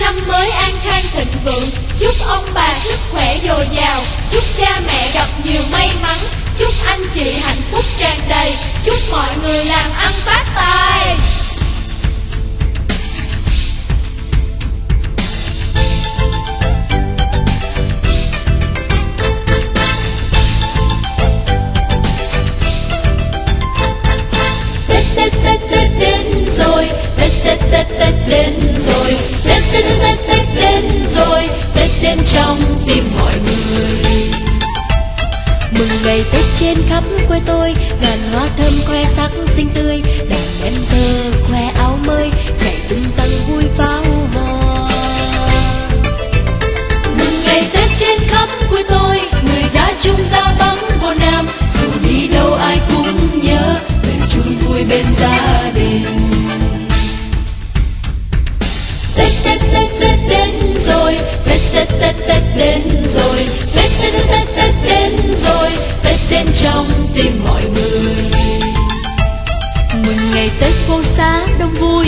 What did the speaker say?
năm mới an khang thịnh vượng. Chúc ông bà sức khỏe dồi dào. Chúc cha mẹ gặp nhiều may mắn. Chúc anh chị hạnh phúc tràn đầy. Chúc mọi người làm ăn phát tài trong tim mọi người. Mừng ngày Tết trên khắp quê tôi, Ngàn hoa thơm khoe sắc xinh tươi, Đàn em thơ khoe áo mới, Chạy tung tăng vui pháo hoa. Mừng ngày Tết trên khắp quê tôi, Người ra chung ra vắng vô nam, Dù đi đâu ai cũng nhớ Về chung vui bên gia Tết Tết Tết Tết đến rồi Tết Tết Tết Tết Tết đến rồi. Tết đến trong tim mọi người. Mừng ngày Tết phố xá đông vui.